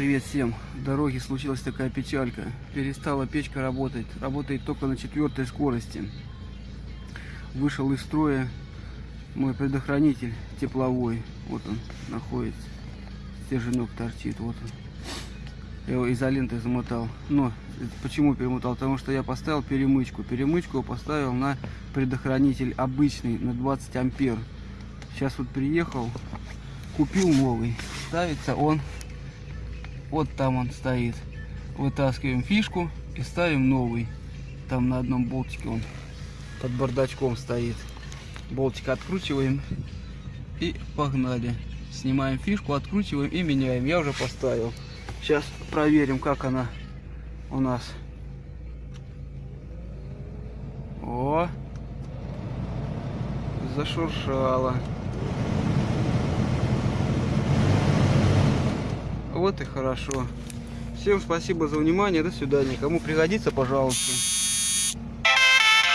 Привет всем. В дороге случилась такая печалька. Перестала печка работать. Работает только на четвертой скорости. Вышел из строя мой предохранитель тепловой. Вот он находится. Стерженек торчит. Вот он. Я его изолентой замотал. Но почему перемотал? Потому что я поставил перемычку. Перемычку поставил на предохранитель обычный, на 20 ампер. Сейчас вот приехал, купил новый. Ставится он вот там он стоит. Вытаскиваем фишку и ставим новый. Там на одном болтике он под бардачком стоит. Болтик откручиваем и погнали. Снимаем фишку, откручиваем и меняем. Я уже поставил. Сейчас проверим, как она у нас. О! Зашуршала. Вот и хорошо. Всем спасибо за внимание. До свидания. Кому пригодится, пожалуйста.